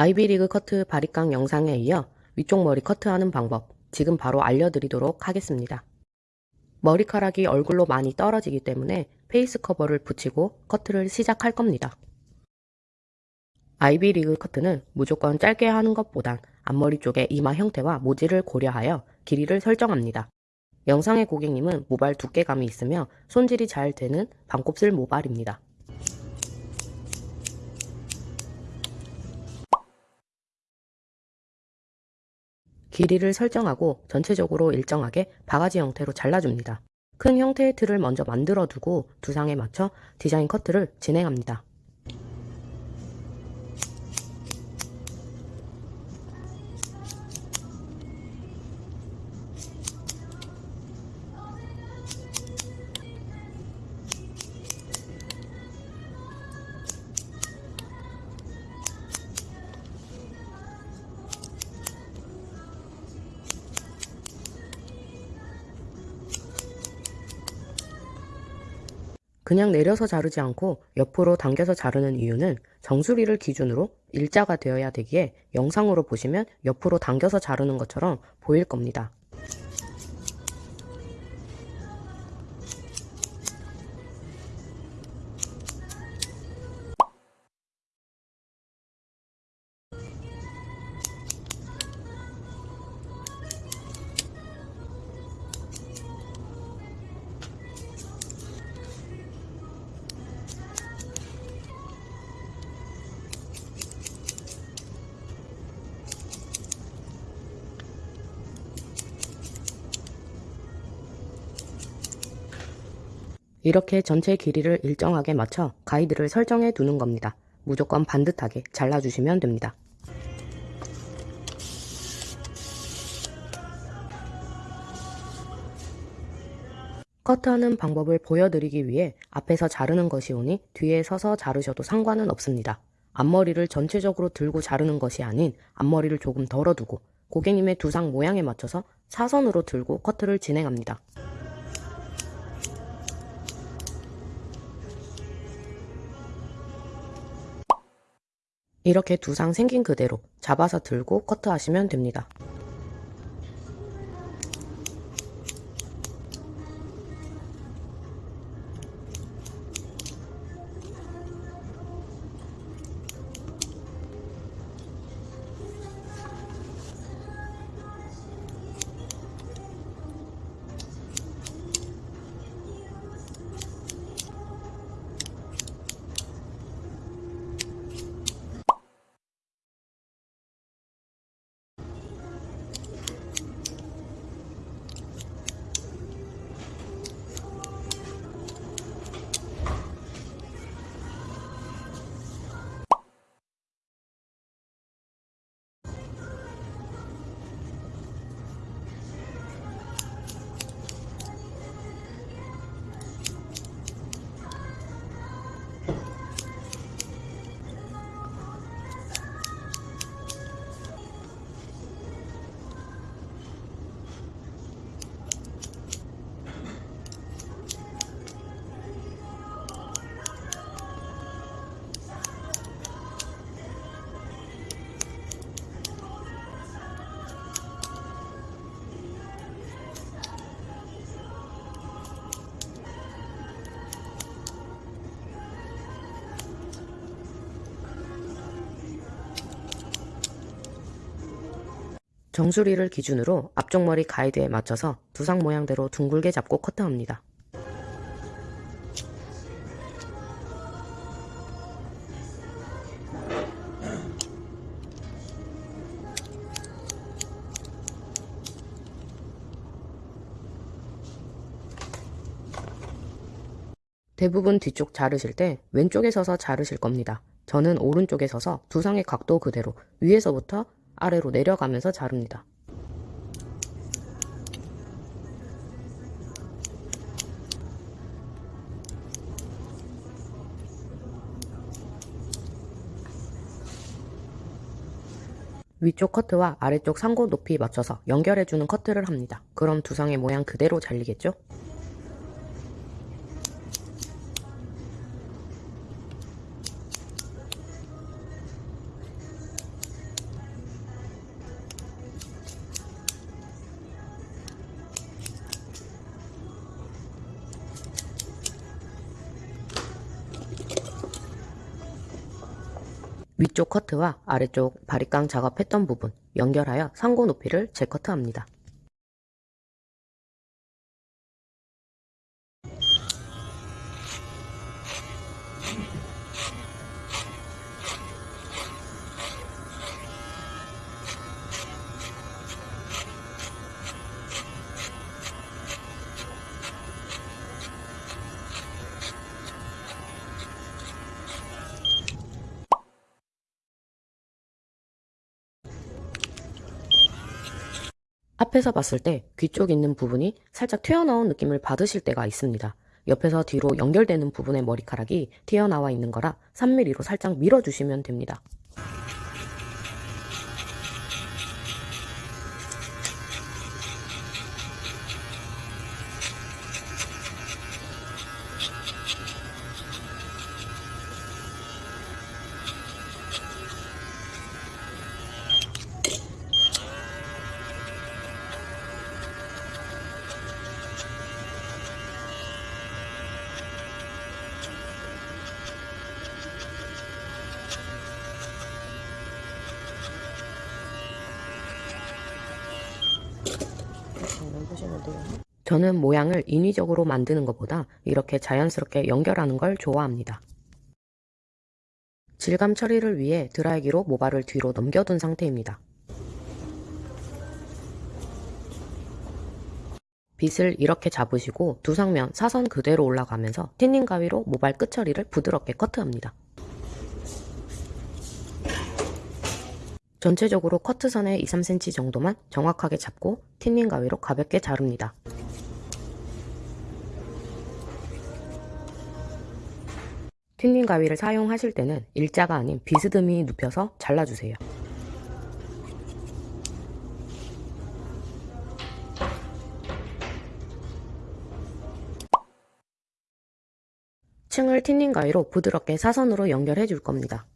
아이비리그 커트 바리깡 영상에 이어 위쪽 머리 커트하는 방법 지금 바로 알려드리도록 하겠습니다. 머리카락이 얼굴로 많이 떨어지기 때문에 face cover를 붙이고 커트를 시작할 겁니다. 아이비리그 커트는 무조건 짧게 하는 것보단 앞머리 쪽의 이마 형태와 모질을 고려하여 길이를 설정합니다. 영상의 고객님은 모발 두께감이 있으며 손질이 잘 되는 반곱슬 모발입니다. 길이를 설정하고 전체적으로 일정하게 바가지 형태로 잘라줍니다. 큰 형태의 틀을 먼저 만들어 두고 두상에 맞춰 디자인 커트를 진행합니다. 그냥 내려서 자르지 않고 옆으로 당겨서 자르는 이유는 정수리를 기준으로 일자가 되어야 되기에 영상으로 보시면 옆으로 당겨서 자르는 것처럼 보일 겁니다. 이렇게 전체 길이를 일정하게 맞춰 가이드를 설정해 두는 겁니다. 무조건 반듯하게 잘라주시면 됩니다. 커트하는 방법을 보여드리기 위해 앞에서 자르는 것이 오니 뒤에 서서 자르셔도 상관은 없습니다. 앞머리를 전체적으로 들고 자르는 것이 아닌 앞머리를 조금 덜어두고 고객님의 두상 모양에 맞춰서 사선으로 들고 커트를 진행합니다. 이렇게 두 상 생긴 그대로 잡아서 들고 커트하시면 됩니다. 정수리를 기준으로 앞쪽 머리 가이드에 맞춰서 두상 모양대로 둥글게 잡고 커트합니다. 대부분 뒤쪽 자르실 때 왼쪽에 서서 자르실 겁니다. 저는 오른쪽에 서서 두상의 각도 그대로 위에서부터 아래로 내려가면서 자릅니다. 위쪽 커트와 아래쪽 상고 높이 맞춰서 연결해주는 커트를 합니다. 그럼 두상의 모양 그대로 잘리겠죠? 위쪽 커트와 아래쪽 바리깡 작업했던 부분 연결하여 상고 높이를 재커트합니다. 앞에서 봤을 때 귀 쪽 있는 부분이 살짝 튀어나온 느낌을 받으실 때가 있습니다. 옆에서 뒤로 연결되는 부분의 머리카락이 튀어나와 있는 거라 3mm로 살짝 밀어주시면 됩니다. 저는 모양을 인위적으로 만드는 것보다 이렇게 자연스럽게 연결하는 걸 좋아합니다. 질감 처리를 위해 드라이기로 모발을 뒤로 넘겨둔 상태입니다. 빗을 이렇게 잡으시고 두 상면 사선 그대로 올라가면서 틴닝 가위로 모발 끝 처리를 부드럽게 커트합니다. 전체적으로 커트선의 2, 3cm 정도만 정확하게 잡고 틴닝 가위로 가볍게 자릅니다. 틴닝 가위를 사용하실 때는 일자가 아닌 비스듬히 눕혀서 잘라주세요. 층을 틴닝 가위로 부드럽게 사선으로 연결해 줄 겁니다.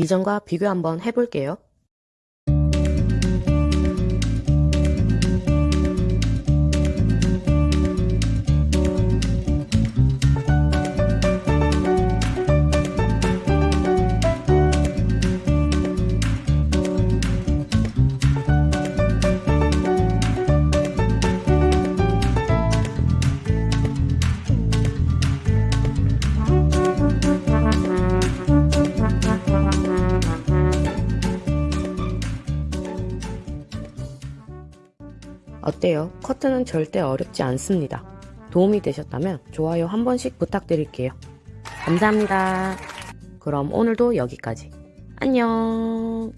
이전과 비교 한번 해볼게요. 어때요? 커트는 절대 어렵지 않습니다. 도움이 되셨다면 좋아요 한 번씩 부탁드릴게요. 감사합니다. 그럼 오늘도 여기까지. 안녕.